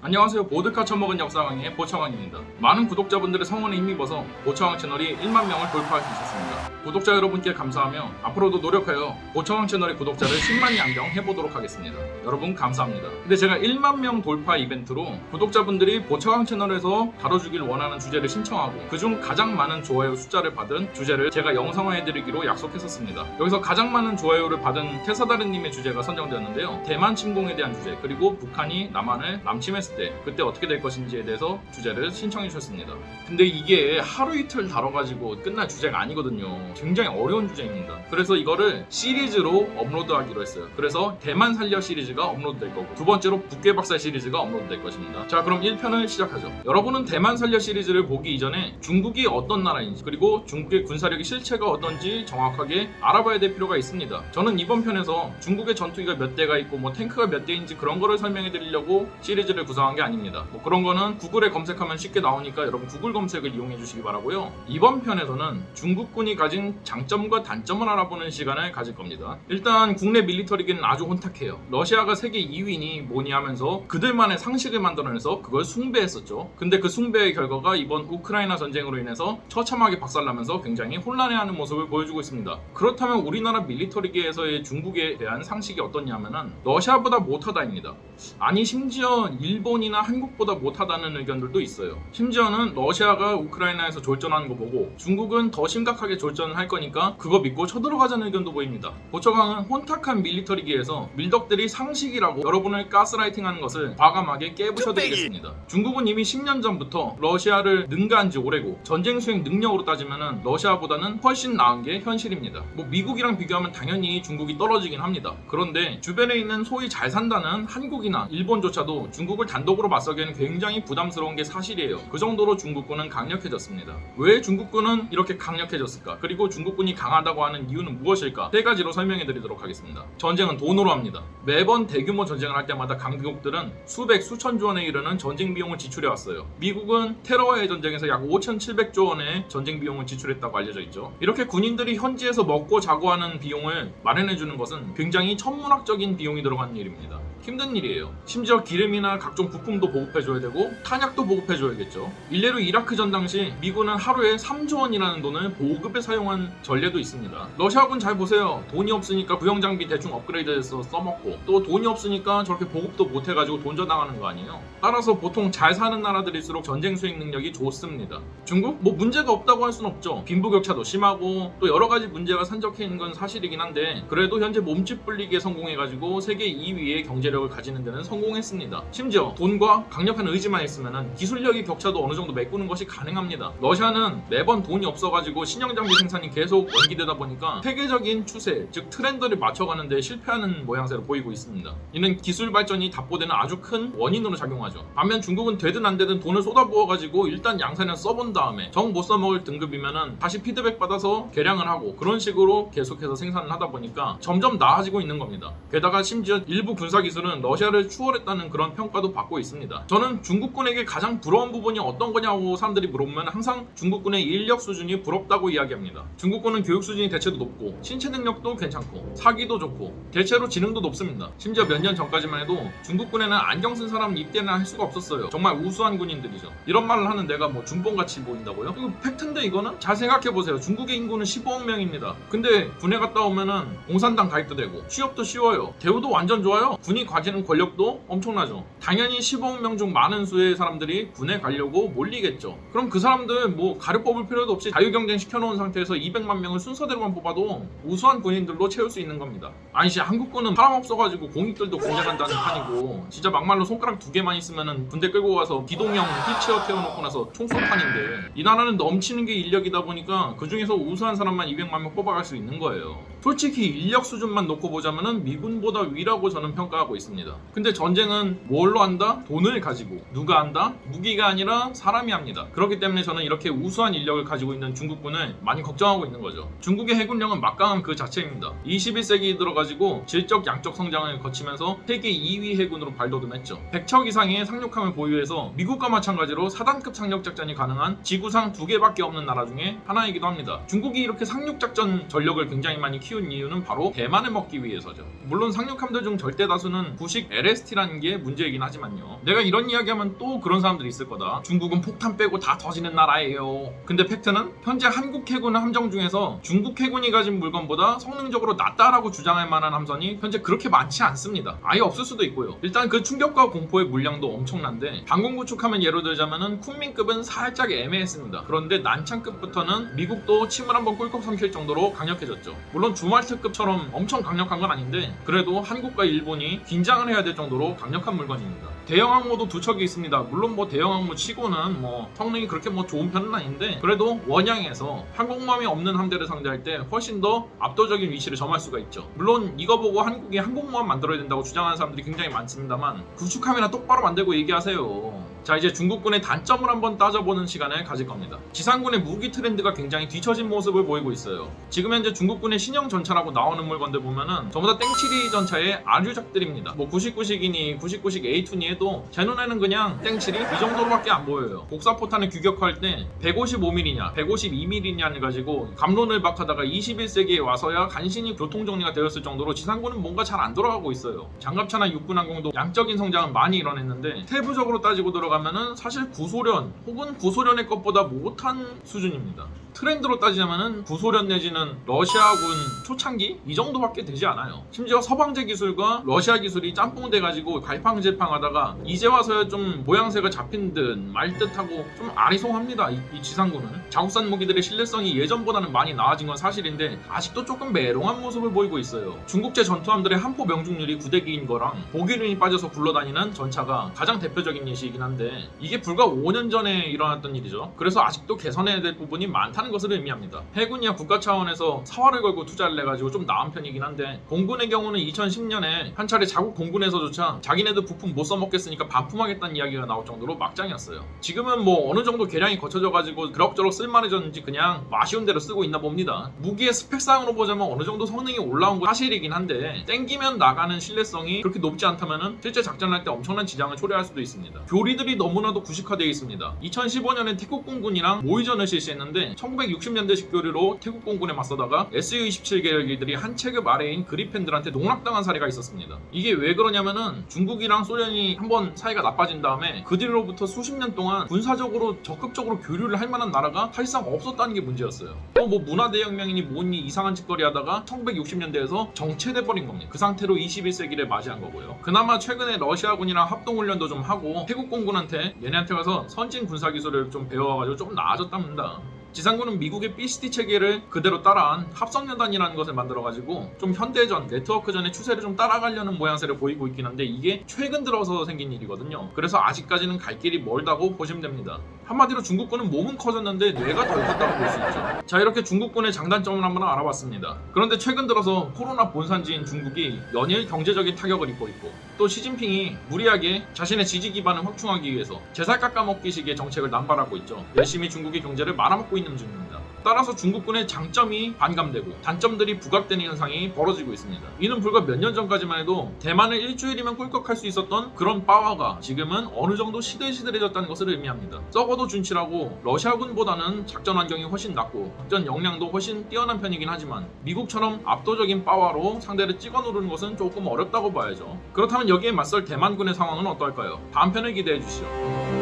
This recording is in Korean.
안녕하세요. 보드카 처먹은 역사 강의 보창왕입니다. 많은 구독자분들의 성원에 힘입어서 보창왕 채널이 1만 명을 돌파할 수 있었습니다. 구독자 여러분께 감사하며 앞으로도 노력하여 보창왕 채널의 구독자를 10만 양정 해보도록 하겠습니다. 여러분 감사합니다. 근데 제가 1만 명 돌파 이벤트로 구독자분들이 보창왕 채널에서 다뤄주길 원하는 주제를 신청하고 그중 가장 많은 좋아요 숫자를 받은 주제를 제가 영상화해드리기로 약속했었습니다. 여기서 가장 많은 좋아요를 받은 테사다르님의 주제가 선정되었는데요. 대만 침공에 대한 주제 그리고 북한이 남한을 남침했 을 때 그때 어떻게 될 것인지에 대해서 주제를 신청해 주셨습니다. 근데 이게 하루 이틀 다뤄가지고 끝날 주제가 아니거든요. 굉장히 어려운 주제입니다. 그래서 이거를 시리즈로 업로드하기로 했어요. 그래서 대만 살려 시리즈가 업로드될 거고 두 번째로 북괴 박살 시리즈가 업로드될 것입니다. 자 그럼 1편을 시작하죠. 여러분은 대만 살려 시리즈를 보기 이전에 중국이 어떤 나라인지 그리고 중국의 군사력의 실체가 어떤지 정확하게 알아봐야 될 필요가 있습니다. 저는 이번 편에서 중국의 전투기가 몇 대가 있고 뭐 탱크가 몇 대인지 그런 거를 설명해 드리려고 시리즈를 구성 한 게 아닙니다. 뭐 그런 거는 구글에 검색하면 쉽게 나오니까 여러분 구글 검색을 이용해 주시기 바라고요. 이번 편에서는 중국군이 가진 장점과 단점을 알아보는 시간을 가질 겁니다. 일단 국내 밀리터리기는 아주 혼탁해요. 러시아가 세계 2위니 뭐니 하면서 그들만의 상식을 만들어내서 그걸 숭배했었죠. 근데 그 숭배의 결과가 이번 우크라이나 전쟁으로 인해서 처참하게 박살나면서 굉장히 혼란해하는 모습을 보여주고 있습니다. 그렇다면 우리나라 밀리터리기에서의 중국에 대한 상식이 어떻냐면은 러시아보다 못하다입니다. 아니 심지어 일본 이나 한국보다 못하다는 의견들도 있어요. 심지어는 러시아가 우크라이나에서 졸전하는 거 보고 중국은 더 심각하게 졸전을 할 거니까 그거 믿고 쳐들어가자는 의견도 보입니다. 보처강은 혼탁한 밀리터리기에서 밀덕들이 상식이라고 여러분을 가스라이팅하는 것을 과감하게 깨부셔드리겠습니다. 중국은 이미 10년 전부터 러시아를 능가한 지 오래고 전쟁 수행 능력으로 따지면 러시아보다는 훨씬 나은 게 현실입니다. 뭐 미국이랑 비교하면 당연히 중국이 떨어지긴 합니다. 그런데 주변에 있는 소위 잘 산다는 한국이나 일본조차도 중국을 단 독으로 맞서기에는 굉장히 부담스러운 게 사실이에요. 그 정도로 중국군은 강력해졌습니다. 왜 중국군은 이렇게 강력해졌을까? 그리고 중국군이 강하다고 하는 이유는 무엇일까? 세 가지로 설명해 드리도록 하겠습니다. 전쟁은 돈으로 합니다. 매번 대규모 전쟁을 할 때마다 강국들은 수백, 수천조 원에 이르는 전쟁 비용을 지출해 왔어요. 미국은 테러와의 전쟁에서 약 5,700조 원의 전쟁 비용을 지출했다고 알려져 있죠. 이렇게 군인들이 현지에서 먹고 자고 하는 비용을 마련해 주는 것은 굉장히 천문학적인 비용이 들어가는 일입니다. 힘든 일이에요. 심지어 기름이나 각종 부품도 보급해줘야 되고 탄약도 보급해줘야겠죠. 일례로 이라크 전 당시 미군은 하루에 3조 원이라는 돈을 보급에 사용한 전례도 있습니다. 러시아군 잘 보세요. 돈이 없으니까 구형 장비 대충 업그레이드해서 써먹고 또 돈이 없으니까 저렇게 보급도 못해가지고 돈져당하는 거 아니에요. 따라서 보통 잘 사는 나라들일수록 전쟁 수행 능력이 좋습니다. 중국? 뭐 문제가 없다고 할 수는 없죠. 빈부격차도 심하고 또 여러 가지 문제가 산적해 있는 건 사실이긴 한데 그래도 현재 몸집 불리기에 성공해가지고 세계 2위의 경제력을 가지는 데는 성공했습니다. 심지어 돈과 강력한 의지만 있으면 기술력의 격차도 어느 정도 메꾸는 것이 가능합니다. 러시아는 매번 돈이 없어가지고 신형 장비 생산이 계속 연기되다 보니까 세계적인 추세, 즉 트렌드를 맞춰가는 데 실패하는 모양새로 보이고 있습니다. 이는 기술 발전이 답보되는 아주 큰 원인으로 작용하죠. 반면 중국은 되든 안 되든 돈을 쏟아부어가지고 일단 양산을 써본 다음에 정 못 써먹을 등급이면은 다시 피드백 받아서 개량을 하고 그런 식으로 계속해서 생산을 하다 보니까 점점 나아지고 있는 겁니다. 게다가 심지어 일부 군사 기술은 러시아를 추월했다는 그런 평가도 받고 있습니다. 저는 중국군에게 가장 부러운 부분이 어떤 거냐고 사람들이 물어보면 항상 중국군의 인력 수준이 부럽다고 이야기합니다. 중국군은 교육 수준이 대체도 높고 신체 능력도 괜찮고 사기도 좋고 대체로 지능도 높습니다. 심지어 몇 년 전까지만 해도 중국군에는 안경 쓴 사람 입대는 할 수가 없었어요. 정말 우수한 군인들이죠. 이런 말을 하는 내가 뭐 중봉같이 보인다고요? 이거 팩트인데 이거는? 잘 생각해보세요. 중국의 인구는 15억 명입니다. 근데 군에 갔다 오면은 공산당 가입도 되고 취업도 쉬워요. 대우도 완전 좋아요. 군이 가지는 권력도 엄청나죠. 당연히 15억 명 중 많은 수의 사람들이 군에 가려고 몰리겠죠. 그럼 그 사람들 뭐 가려 뽑을 필요도 없이 자유경쟁 시켜놓은 상태에서 200만 명을 순서대로만 뽑아도 우수한 군인들로 채울 수 있는 겁니다. 아니지 한국군은 사람 없어가지고 공익들도 간다는 판이고 진짜 막말로 손가락 두 개만 있으면은 군대 끌고 가서 기동형 휠체어 태워놓고 나서 총쏘판인데 이 나라는 넘치는 게 인력이다 보니까 그 중에서 우수한 사람만 200만 명 뽑아갈 수 있는 거예요. 솔직히 인력 수준만 놓고 보자면은 미군보다 위라고 저는 평가하고 있습니다. 근데 전쟁은 뭘로 한다? 돈을 가지고 누가 한다? 무기가 아니라 사람이 합니다. 그렇기 때문에 저는 이렇게 우수한 인력을 가지고 있는 중국군을 많이 걱정하고 있는 거죠. 중국의 해군력은 막강한 그 자체입니다. 21세기 들어가지고 질적 양적 성장을 거치면서 세계 2위 해군으로 발돋움했죠. 100척 이상의 상륙함을 보유해서 미국과 마찬가지로 4단급 상륙 작전이 가능한 지구상 두 개밖에 없는 나라 중에 하나이기도 합니다. 중국이 이렇게 상륙 작전 전력을 굉장히 많이 키운 이유는 바로 대만을 먹기 위해서죠. 물론 상륙함들 중 절대 다수는 구식 LST라는 게 문제이긴 하지만 있지만요. 내가 이런 이야기하면 또 그런 사람들이 있을 거다. 중국은 폭탄 빼고 다 터지는 나라예요. 근데 팩트는 현재 한국 해군 함정 중에서 중국 해군이 가진 물건보다 성능적으로 낫다라고 주장할 만한 함선이 현재 그렇게 많지 않습니다. 아예 없을 수도 있고요. 일단 그 충격과 공포의 물량도 엄청난데 방공 구축하면 예로 들자면은 쿤민급은 살짝 애매했습니다. 그런데 난창급부터는 미국도 침을 한번 꿀꺽 삼킬 정도로 강력해졌죠. 물론 주말트급처럼 엄청 강력한 건 아닌데 그래도 한국과 일본이 긴장을 해야 될 정도로 강력한 물건입니다. 대형 항모도 두 척이 있습니다. 물론 뭐 대형 항모 치고는 뭐 성능이 그렇게 뭐 좋은 편은 아닌데 그래도 원양에서 항공모함이 없는 함대를 상대할 때 훨씬 더 압도적인 위치를 점할 수가 있죠. 물론 이거 보고 한국이 항공모함 만들어야 된다고 주장하는 사람들이 굉장히 많습니다만 구축함이나 똑바로 만들고 얘기하세요. 자 이제 중국군의 단점을 한번 따져보는 시간을 가질 겁니다. 지상군의 무기 트렌드가 굉장히 뒤처진 모습을 보이고 있어요. 지금 현재 중국군의 신형 전차라고 나오는 물건들 보면은 전부 다 땡칠이 전차의 아류작들입니다. 뭐 99식이니 99식 A2니 해도 제 눈에는 그냥 땡칠이 이 정도로밖에 안 보여요. 복사포탄을 규격할 때 155mm냐 152mm냐를 가지고 감론을 박하다가 21세기에 와서야 간신히 교통정리가 되었을 정도로 지상군은 뭔가 잘 안 돌아가고 있어요. 장갑차나 육군항공도 양적인 성장은 많이 이뤄냈는데 세부적으로 따지고 들어 가면은 사실 구소련 혹은 구소련의 것보다 못한 수준입니다. 트렌드로 따지자면은 구소련 내지는 러시아군 초창기 이 정도밖에 되지 않아요. 심지어 서방제 기술과 러시아 기술이 짬뽕돼 가지고 갈팡질팡하다가 이제 와서야 좀 모양새가 잡힌 듯 말 듯하고 좀 아리송합니다. 이, 이 지상군은 자국산 무기들의 신뢰성이 예전보다는 많이 나아진 건 사실인데 아직도 조금 메롱한 모습을 보이고 있어요. 중국제 전투함들의 함포 명중률이 9대기인 거랑 보기륜이 빠져서 굴러다니는 전차가 가장 대표적인 예시이긴 한데 이게 불과 5년 전에 일어났던 일이죠. 그래서 아직도 개선해야 될 부분이 많다는 것을 의미합니다. 해군이야 국가 차원에서 사활을 걸고 투자를 해가지고 좀 나은 편이긴 한데 공군의 경우는 2010년에 한 차례 자국 공군에서조차 자기네들 부품 못 써먹겠으니까 반품하겠다는 이야기가 나올 정도로 막장이었어요. 지금은 뭐 어느 정도 개량이 거쳐져가지고 그럭저럭 쓸만해졌는지 그냥 뭐 아쉬운 대로 쓰고 있나 봅니다. 무기의 스펙상으로 보자면 어느 정도 성능이 올라온 건 사실이긴 한데 땡기면 나가는 신뢰성이 그렇게 높지 않다면은 실제 작전할 때 엄청난 지장을 초래할 수도 있습니다. 교리들이 너무나도 구식화되어 있습니다. 2015년에 태국 공군이랑 모의전을 실시했는데 1960년대식 교리로 태국 공군에 맞서다가 SU-27 계열기들이 한 체급 아래인 그리펜들한테 농락당한 사례가 있었습니다. 이게 왜 그러냐면은 중국이랑 소련이 한번 사이가 나빠진 다음에 그 뒤로부터 수십 년 동안 군사적으로 적극적으로 교류를 할 만한 나라가 사실상 없었다는 게 문제였어요. 또 뭐 문화대혁명이니 뭐니 이상한 짓거리 하다가 1960년대에서 정체돼 버린 겁니다. 그 상태로 21세기를 맞이한 거고요. 그나마 최근에 러시아군이랑 합동훈련도 좀 하고 태국 공군 한테 얘네한테 가서 선진 군사 기술을 좀 배워가지고 좀 나아졌답니다. 지상군은 미국의 BCT 체계를 그대로 따라한 합성연단이라는 것을 만들어가지고 좀 현대전, 네트워크전의 추세를 좀 따라가려는 모양새를 보이고 있긴 한데 이게 최근 들어서 생긴 일이거든요. 그래서 아직까지는 갈 길이 멀다고 보시면 됩니다. 한마디로 중국군은 몸은 커졌는데 뇌가 덜 컸다고 볼 수 있죠. 자 이렇게 중국군의 장단점을 한번 알아봤습니다. 그런데 최근 들어서 코로나 본산지인 중국이 연일 경제적인 타격을 입고 있고 또 시진핑이 무리하게 자신의 지지 기반을 확충하기 위해서 제살 깎아먹기식의 정책을 남발하고 있죠. 열심히 중국의 경제를 말아먹고 있는 중입니다. 따라서 중국군의 장점이 반감되고 단점들이 부각되는 현상이 벌어지고 있습니다. 이는 불과 몇 년 전까지만 해도 대만을 일주일이면 꿀꺽할 수 있었던 그런 파워가 지금은 어느 정도 시들시들해졌다는 것을 의미합니다. 썩어도 준치라고 러시아군보다는 작전 환경이 훨씬 낫고 작전 역량도 훨씬 뛰어난 편이긴 하지만 미국처럼 압도적인 파워로 상대를 찍어 누르는 것은 조금 어렵다고 봐야죠. 그렇다면 여기에 맞설 대만군의 상황은 어떨까요? 다음 편을 기대해 주시죠.